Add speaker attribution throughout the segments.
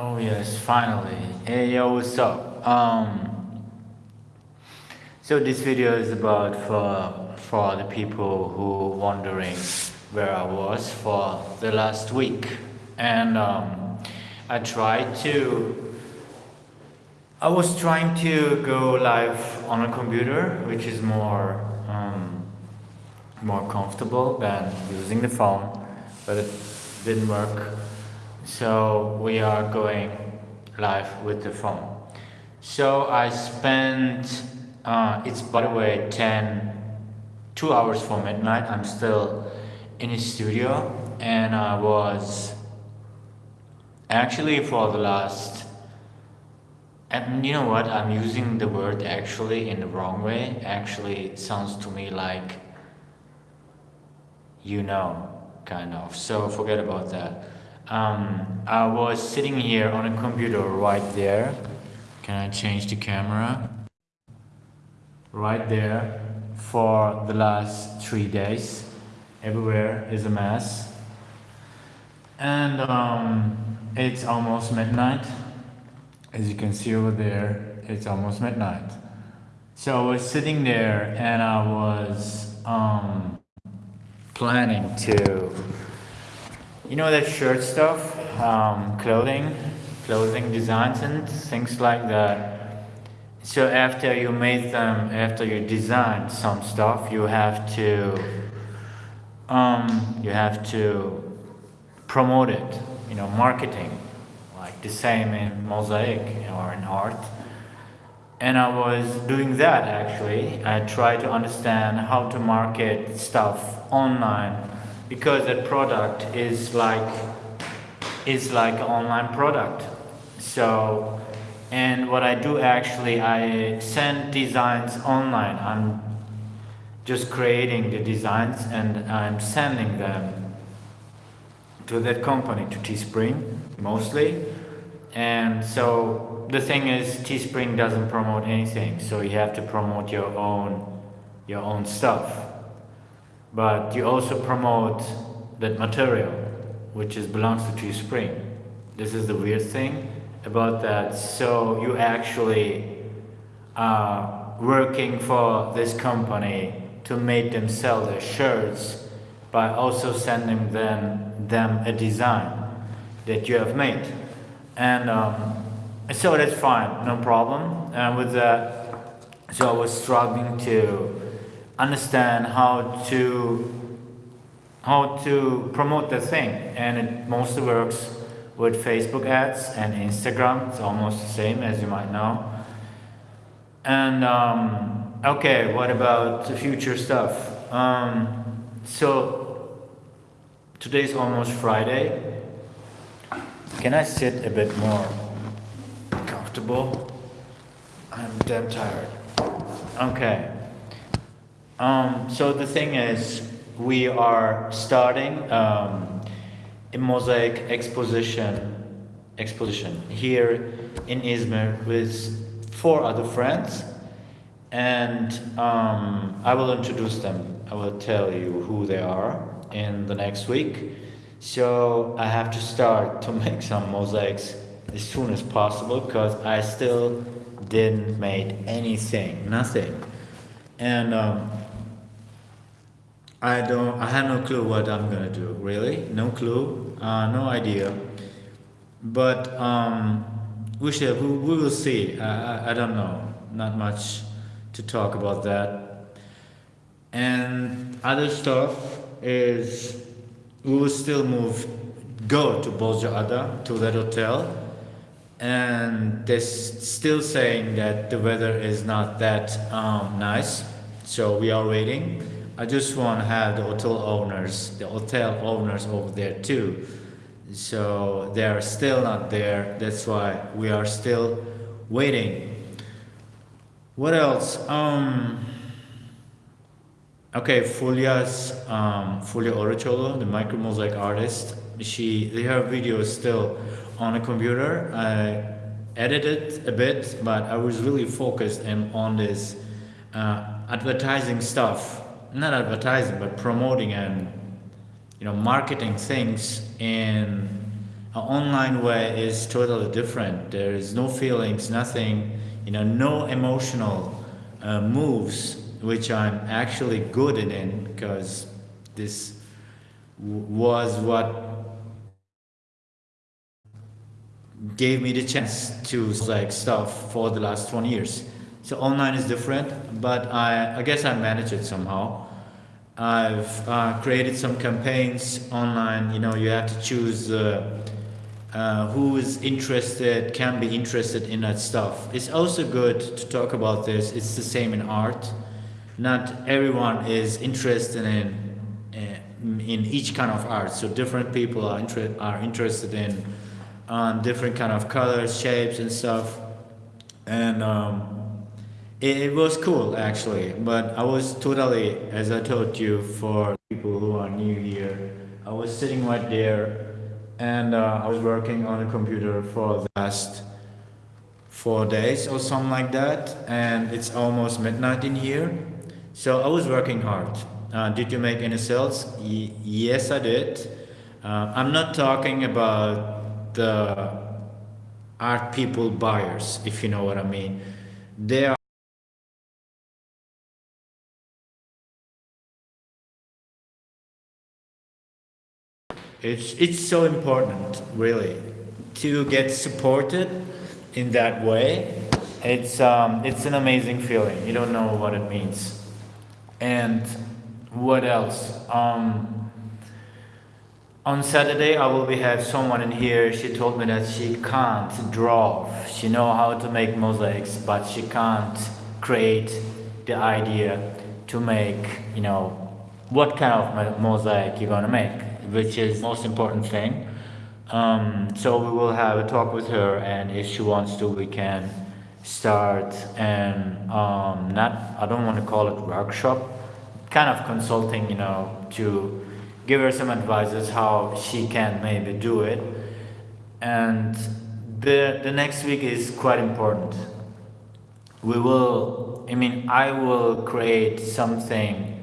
Speaker 1: Oh yes, finally. Hey yo, what's up? Um, so this video is about for for the people who wondering where I was for the last week, and um, I tried to. I was trying to go live on a computer, which is more um, more comfortable than using the phone, but it didn't work so we are going live with the phone. So I spent uh, it's by the way 10 two hours for midnight. I'm still in the studio and I was actually for the last and you know what? I'm using the word actually in the wrong way. Actually it sounds to me like you know kind of. So forget about that um, I was sitting here on a computer right there. Can I change the camera? Right there for the last three days. Everywhere is a mess. And um, it's almost midnight. As you can see over there, it's almost midnight. So I was sitting there and I was um, planning to you know that shirt stuff, um, clothing, clothing designs and things like that. So after you made them, after you designed some stuff, you have to, um, you have to promote it, you know, marketing, like the same in mosaic or in art. And I was doing that actually. I tried to understand how to market stuff online because that product is like is like an online product. So and what I do actually I send designs online. I'm just creating the designs and I'm sending them to that company to Teespring mostly. And so the thing is Teespring doesn't promote anything. So you have to promote your own your own stuff but you also promote that material which is belongs to Teespring This is the weird thing about that. So you actually are working for this company to make them sell their shirts by also sending them, them a design that you have made. And um, so that's fine, no problem. And with that, so I was struggling to understand how to how to promote the thing. And it mostly works with Facebook ads and Instagram. It's almost the same as you might know. And um, okay what about the future stuff? Um, so today's almost Friday. Can I sit a bit more comfortable? I'm damn tired. Okay um, so the thing is, we are starting um, a mosaic exposition exposition here in Izmir with four other friends and um, I will introduce them. I will tell you who they are in the next week. So I have to start to make some mosaics as soon as possible because I still didn't make anything, nothing. And um, I don't, I have no clue what I'm gonna do, really, no clue, uh, no idea. But um, we shall, we, we will see, I, I, I don't know, not much to talk about that. And other stuff is, we will still move, go to Bozcaada, to that hotel, and they're still saying that the weather is not that um, nice, so we are waiting. I just want to have the hotel owners, the hotel owners over there too. So they are still not there. That's why we are still waiting. What else? Um, okay, Fulia's, um, Fulia Oracholo, the micro mosaic artist, she, her video is still on a computer. I edited a bit, but I was really focused on this uh, advertising stuff not advertising but promoting and you know marketing things in An online way is totally different. There is no feelings, nothing, you know, no emotional uh, moves, which I'm actually good in because this was what gave me the chance to like stuff for the last 20 years. So online is different, but I, I guess I manage it somehow. I've uh, created some campaigns online. You know, you have to choose uh, uh, who is interested, can be interested in that stuff. It's also good to talk about this. It's the same in art. Not everyone is interested in uh, in each kind of art. So different people are inter are interested in on different kind of colors, shapes, and stuff. And um, it, was cool actually, but I was totally, as I told you, for people who are new here, I was sitting right there, and uh, I was working on a computer for the last four days or something like that, and it's almost midnight in here. So I was working hard. Uh, did you make any sales? Y yes, I did. Uh, I'm not talking about the art people buyers, if you know what I mean. They are It's, it's so important, really, to get supported in that way. It's, um, it's an amazing feeling. You don't know what it means. And what else? Um, on Saturday, I will be have someone in here. She told me that she can't draw. She know how to make mosaics, but she can't create the idea to make, you know, what kind of mosaic you're gonna make, which is most important thing. Um, so we will have a talk with her, and if she wants to, we can start and um, not. I don't want to call it workshop, kind of consulting, you know, to give her some advices how she can maybe do it. And the, the next week is quite important. We will, I mean, I will create something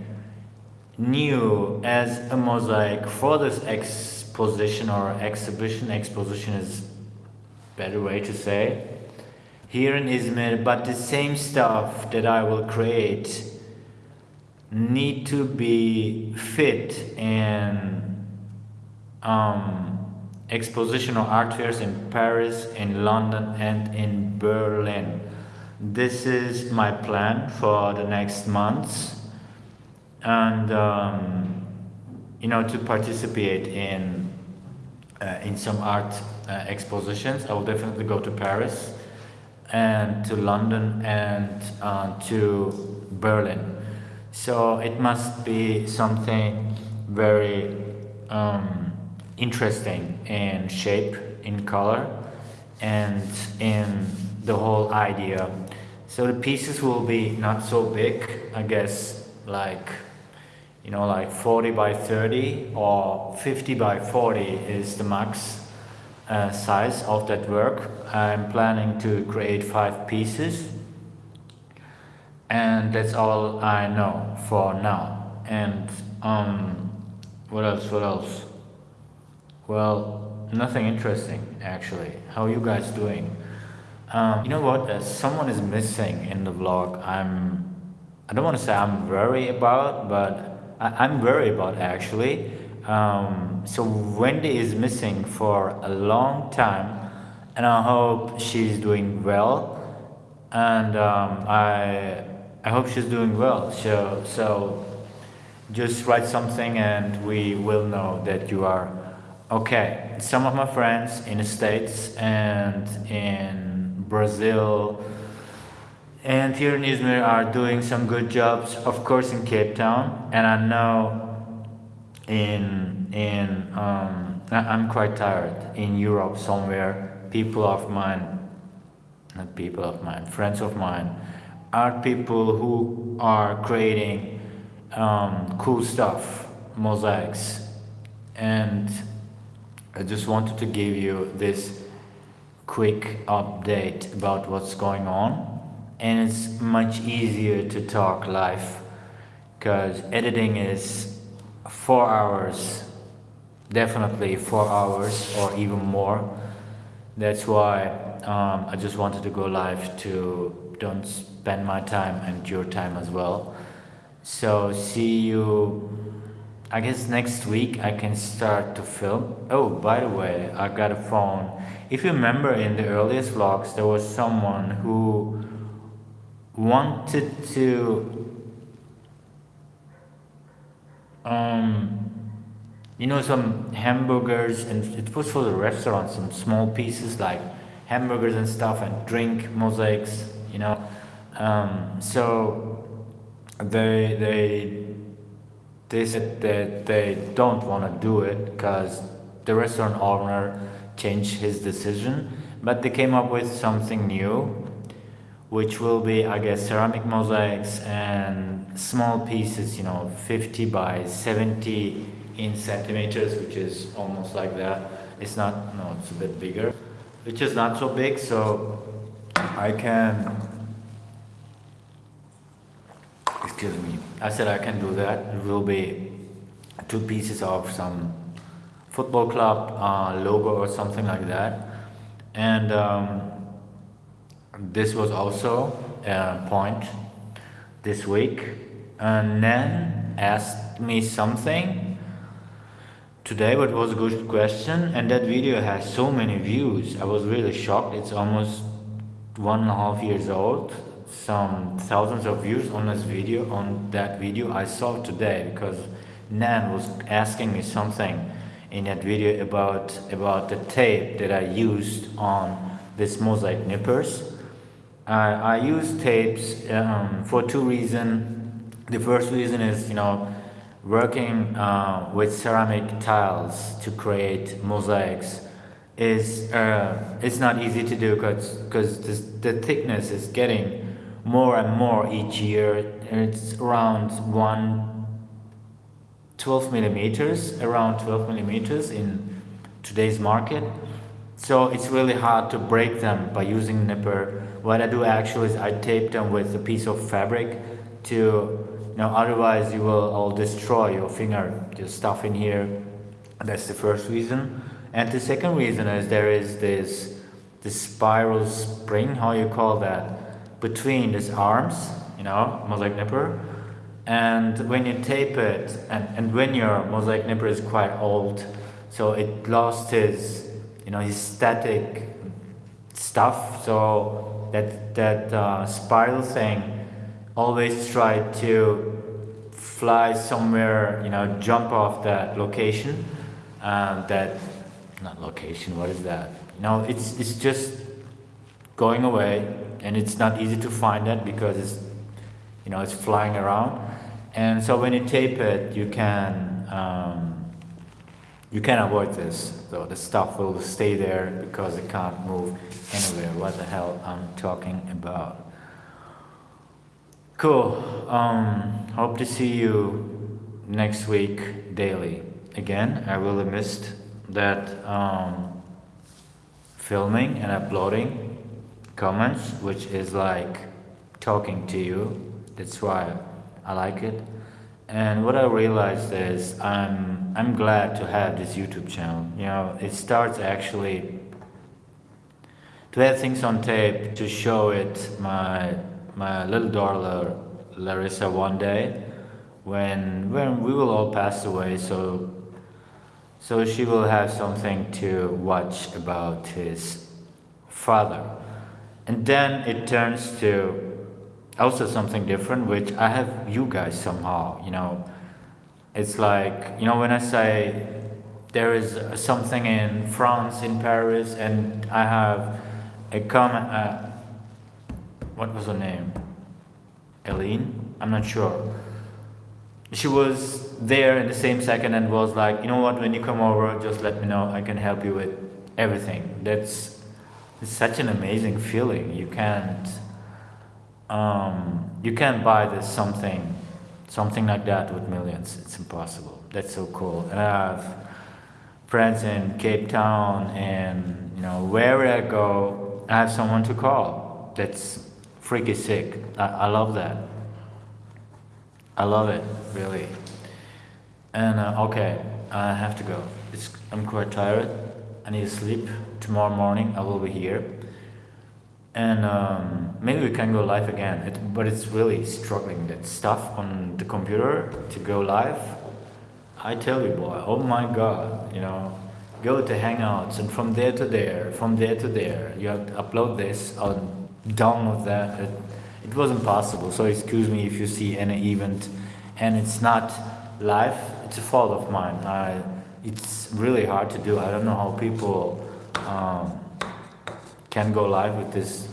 Speaker 1: new as a mosaic for this exposition or exhibition. Exposition is better way to say here in Izmir, but the same stuff that I will create need to be fit in um, expositional art fairs in Paris, in London, and in Berlin. This is my plan for the next months, and um, you know to participate in uh, in some art uh, expositions. I will definitely go to Paris and to London and uh, to Berlin. So it must be something very um, interesting in shape, in color, and in the whole idea. So the pieces will be not so big, I guess, like, you know, like 40 by 30 or 50 by 40 is the max uh, size of that work. I'm planning to create five pieces. And that's all I know for now. And um what else what else? Well nothing interesting actually. How are you guys doing? Um, you know what? Uh, someone is missing in the vlog. I'm I don't want to say I'm worried about but I, am worried about actually um, so Wendy is missing for a long time and I hope she's doing well and um, I I hope she's doing well. So, so just write something and we will know that you are okay. Some of my friends in the States and in Brazil and here in Izmir are doing some good jobs, of course in Cape Town. And I know in, in um, I'm quite tired, in Europe somewhere, people of mine, not people of mine, friends of mine, are people who are creating um, cool stuff, mosaics. And I just wanted to give you this quick update about what's going on. And it's much easier to talk live because editing is four hours definitely four hours or even more. That's why um, I just wanted to go live to don't spend my time and your time as well. So see you. I guess next week I can start to film. Oh, by the way, I got a phone. If you remember in the earliest vlogs, there was someone who wanted to um, you know some hamburgers and it was for the restaurant some small pieces like hamburgers and stuff and drink mosaics you know. Um, so they they they said that they don't want to do it because the restaurant owner changed his decision but they came up with something new which will be I guess ceramic mosaics and small pieces you know 50 by 70 in centimeters which is almost like that. It's not no it's a bit bigger which is not so big so I can excuse me I said I can do that. It will be two pieces of some football club uh, logo or something like that. And um, this was also a point this week. And then asked me something today but was a good question. And that video has so many views. I was really shocked. It's almost one and a half years old. Some thousands of views on this video on that video i saw today because nan was asking me something in that video about about the tape that i used on this mosaic nippers i use tapes um, for two reasons the first reason is you know working uh, with ceramic tiles to create mosaics is uh, it's not easy to do because because the thickness is getting more and more each year. It's around one 12 millimeters around 12 millimeters in today's market so it's really hard to break them by using nipper what I do actually is I tape them with a piece of fabric to now, otherwise you will all destroy your finger, just stuff in here. That's the first reason. And the second reason is there is this, this spiral spring, how you call that, between these arms, you know, mosaic nipper. And when you tape it, and, and when your mosaic nipper is quite old, so it lost his, you know, his static stuff. So that, that uh, spiral thing always try to fly somewhere, you know, jump off that location, um, that, not location, what is that? You know, it's, it's just going away and it's not easy to find that because it's, you know, it's flying around. And so when you tape it, you can, um, you can avoid this. So the stuff will stay there because it can't move anywhere. What the hell I'm talking about. Cool. Um, hope to see you next week daily. Again, I really missed that um, filming and uploading comments, which is like talking to you. That's why I like it. And what I realized is I'm I'm glad to have this YouTube channel. You know, it starts actually to have things on tape to show it my my little daughter Larissa one day when when we will all pass away so so she will have something to watch about his father and then it turns to also something different which I have you guys somehow you know it's like you know when I say there is something in France in Paris and I have a comment uh, what was her name? Eileen? I'm not sure. She was there in the same second and was like, you know what, when you come over, just let me know. I can help you with everything. That's such an amazing feeling. You can't um, you can't buy this something something like that with millions. It's impossible. That's so cool. And I have friends in Cape Town and you know wherever I go, I have someone to call. That's freaky sick. I, I love that. I love it, really. And uh, okay, I have to go. it's, I'm quite tired. I need to sleep. Tomorrow morning I will be here. And um, maybe we can go live again. It, but it's really struggling that stuff on the computer to go live. I tell you, boy, oh my god, you know, go to Hangouts and from there to there, from there to there, you have to upload this or download that. It, it wasn't possible. So excuse me if you see any event and it's not live. It's a fault of mine. I, it's really hard to do. I don't know how people um, can go live with this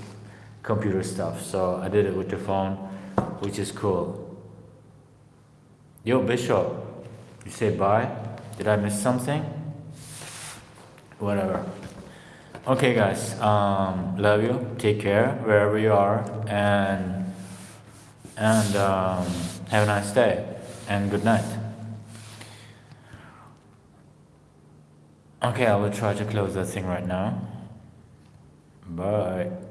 Speaker 1: computer stuff. So I did it with the phone, which is cool. Yo, Bishop, you say bye? Did I miss something? Whatever. Okay, guys. Um, love you. Take care wherever you are, and and um, have a nice day and good night. Okay, I will try to close that thing right now. Bye.